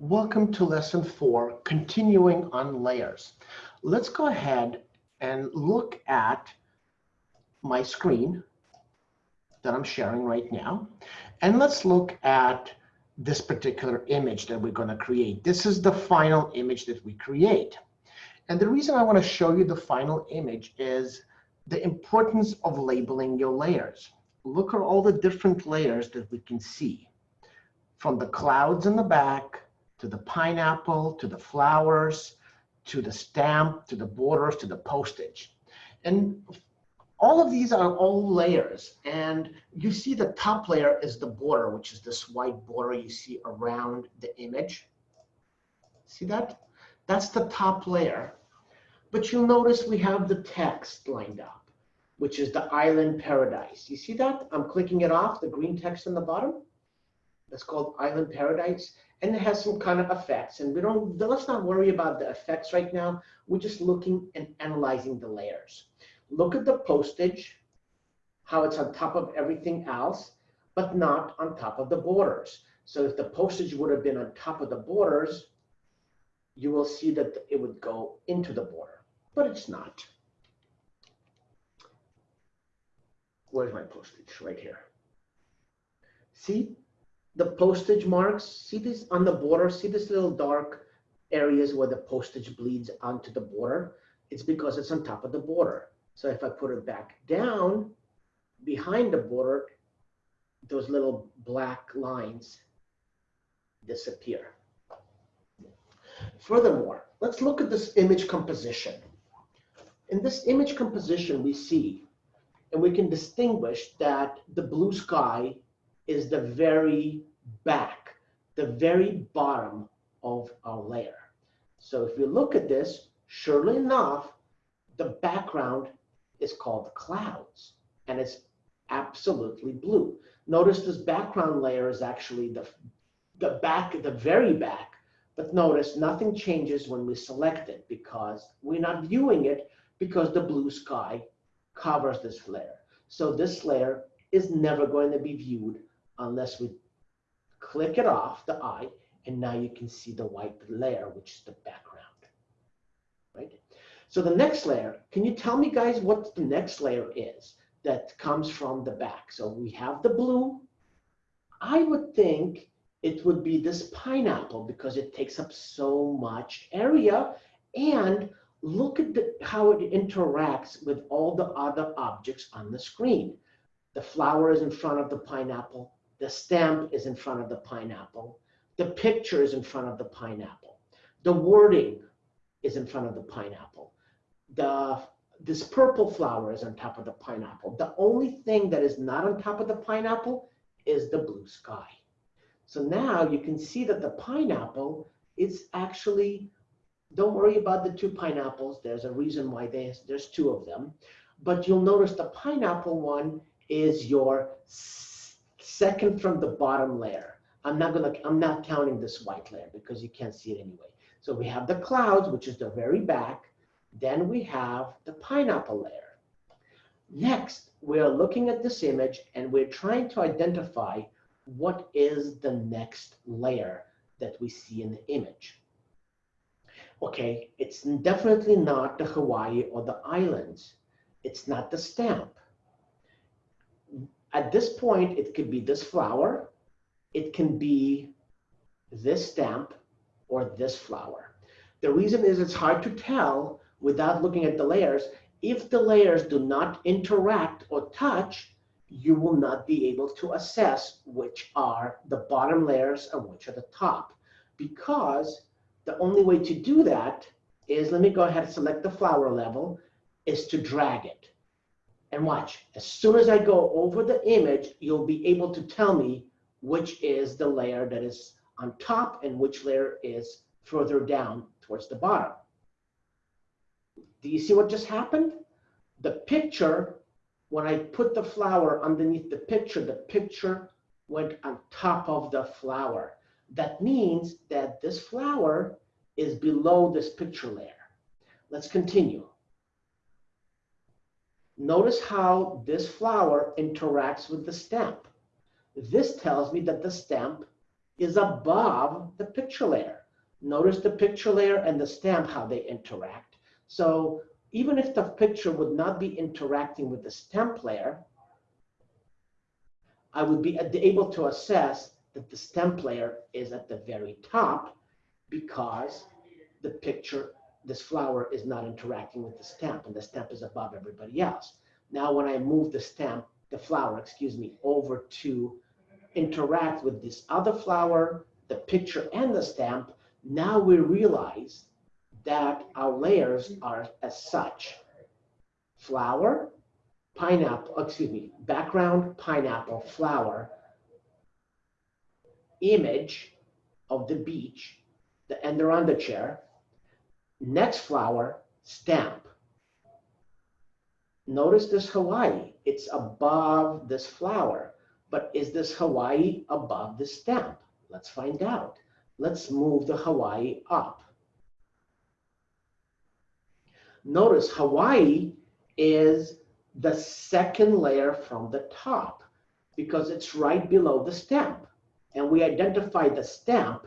Welcome to lesson four, continuing on layers. Let's go ahead and look at my screen that I'm sharing right now. And let's look at this particular image that we're going to create. This is the final image that we create. And the reason I want to show you the final image is the importance of labeling your layers. Look at all the different layers that we can see. From the clouds in the back, to the pineapple, to the flowers, to the stamp, to the borders, to the postage. And all of these are all layers. And you see the top layer is the border, which is this white border you see around the image. See that? That's the top layer. But you'll notice we have the text lined up, which is the island paradise. You see that? I'm clicking it off, the green text on the bottom. That's called island paradise. And it has some kind of effects. And we don't, let's not worry about the effects right now. We're just looking and analyzing the layers. Look at the postage, how it's on top of everything else, but not on top of the borders. So if the postage would have been on top of the borders, you will see that it would go into the border, but it's not. Where's my postage? Right here. See the postage marks? See this on the border? See this little dark areas where the postage bleeds onto the border? It's because it's on top of the border. So if I put it back down behind the border, those little black lines disappear. Furthermore, let's look at this image composition. In this image composition, we see, and we can distinguish that the blue sky is the very back, the very bottom of our layer. So if we look at this, surely enough, the background is called clouds, and it's absolutely blue. Notice this background layer is actually the, the back, the very back, but notice nothing changes when we select it because we're not viewing it because the blue sky covers this layer. So this layer is never going to be viewed unless we click it off the eye and now you can see the white layer, which is the background, right? So the next layer, can you tell me guys what the next layer is that comes from the back? So we have the blue. I would think it would be this pineapple because it takes up so much area. And look at the, how it interacts with all the other objects on the screen. The flower is in front of the pineapple. The stamp is in front of the pineapple. The picture is in front of the pineapple. The wording is in front of the pineapple the this purple flower is on top of the pineapple. The only thing that is not on top of the pineapple is the blue sky. So now you can see that the pineapple is actually, don't worry about the two pineapples. There's a reason why there's, there's two of them. But you'll notice the pineapple one is your second from the bottom layer. I'm not gonna, I'm not counting this white layer because you can't see it anyway. So we have the clouds, which is the very back. Then we have the pineapple layer. Next, we're looking at this image and we're trying to identify what is the next layer that we see in the image. Okay, it's definitely not the Hawaii or the islands. It's not the stamp. At this point, it could be this flower. It can be this stamp or this flower. The reason is it's hard to tell without looking at the layers, if the layers do not interact or touch, you will not be able to assess which are the bottom layers and which are the top. Because the only way to do that is, let me go ahead and select the flower level, is to drag it. And watch, as soon as I go over the image, you'll be able to tell me which is the layer that is on top and which layer is further down towards the bottom. Do you see what just happened? The picture, when I put the flower underneath the picture, the picture went on top of the flower. That means that this flower is below this picture layer. Let's continue. Notice how this flower interacts with the stamp. This tells me that the stamp is above the picture layer. Notice the picture layer and the stamp, how they interact. So even if the picture would not be interacting with the stamp layer, I would be able to assess that the stamp layer is at the very top because the picture, this flower is not interacting with the stamp and the stamp is above everybody else. Now, when I move the stamp, the flower, excuse me, over to interact with this other flower, the picture and the stamp, now we realize that our layers are as such. Flower, pineapple, excuse me, background, pineapple, flower, image of the beach, the, and on the chair. Next flower, stamp. Notice this Hawaii, it's above this flower, but is this Hawaii above the stamp? Let's find out. Let's move the Hawaii up. Notice Hawaii is the second layer from the top because it's right below the stamp. And we identify the stamp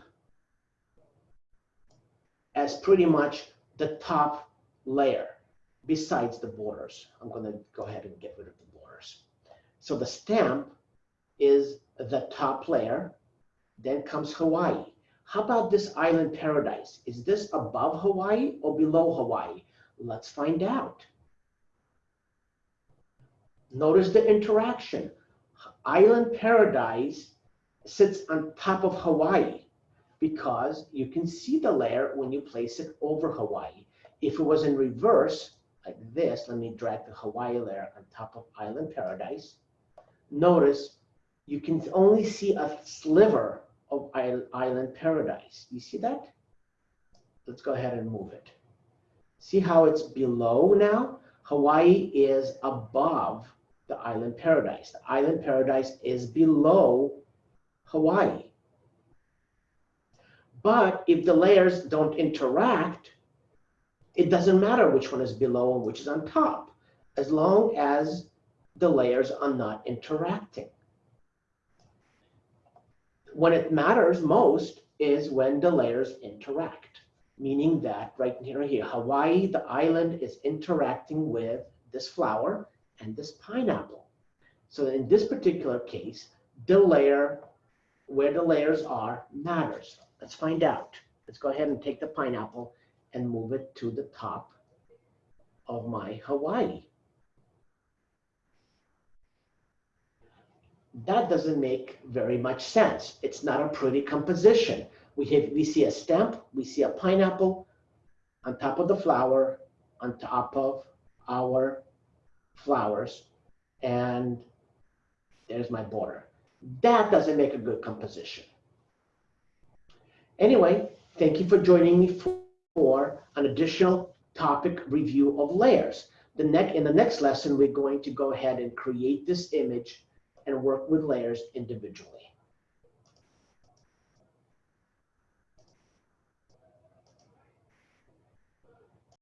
as pretty much the top layer besides the borders. I'm going to go ahead and get rid of the borders. So the stamp is the top layer. Then comes Hawaii. How about this island paradise? Is this above Hawaii or below Hawaii? Let's find out. Notice the interaction. Island paradise sits on top of Hawaii because you can see the layer when you place it over Hawaii. If it was in reverse, like this, let me drag the Hawaii layer on top of Island Paradise. Notice you can only see a sliver of Island Paradise. You see that? Let's go ahead and move it. See how it's below now? Hawaii is above the Island Paradise. The Island Paradise is below Hawaii. But if the layers don't interact, it doesn't matter which one is below and which is on top, as long as the layers are not interacting. When it matters most is when the layers interact, meaning that right here, here, Hawaii, the island is interacting with this flower and this pineapple. So in this particular case, the layer, where the layers are, matters. Let's find out. Let's go ahead and take the pineapple and move it to the top of my Hawaii. That doesn't make very much sense. It's not a pretty composition. We, have, we see a stamp, we see a pineapple on top of the flower, on top of our flowers, and there's my border. That doesn't make a good composition. Anyway, thank you for joining me for, an additional topic review of layers. The next, in the next lesson, we're going to go ahead and create this image and work with layers individually.